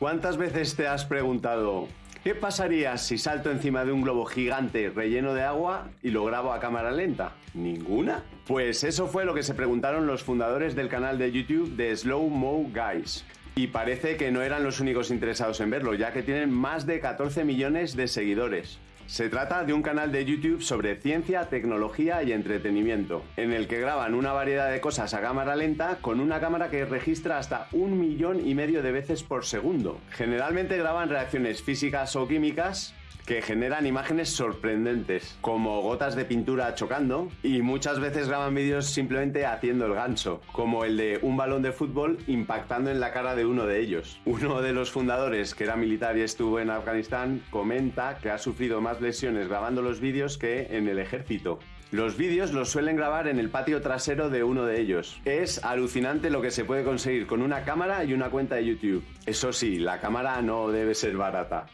¿Cuántas veces te has preguntado ¿Qué pasaría si salto encima de un globo gigante relleno de agua y lo grabo a cámara lenta? ¿Ninguna? Pues eso fue lo que se preguntaron los fundadores del canal de YouTube de Slow Mo Guys. Y parece que no eran los únicos interesados en verlo, ya que tienen más de 14 millones de seguidores. Se trata de un canal de YouTube sobre ciencia, tecnología y entretenimiento, en el que graban una variedad de cosas a cámara lenta con una cámara que registra hasta un millón y medio de veces por segundo. Generalmente graban reacciones físicas o químicas que generan imágenes sorprendentes, como gotas de pintura chocando, y muchas veces graban vídeos simplemente haciendo el gancho, como el de un balón de fútbol impactando en la cara de uno de ellos. Uno de los fundadores, que era militar y estuvo en Afganistán, comenta que ha sufrido más lesiones grabando los vídeos que en el ejército. Los vídeos los suelen grabar en el patio trasero de uno de ellos. Es alucinante lo que se puede conseguir con una cámara y una cuenta de YouTube. Eso sí, la cámara no debe ser barata.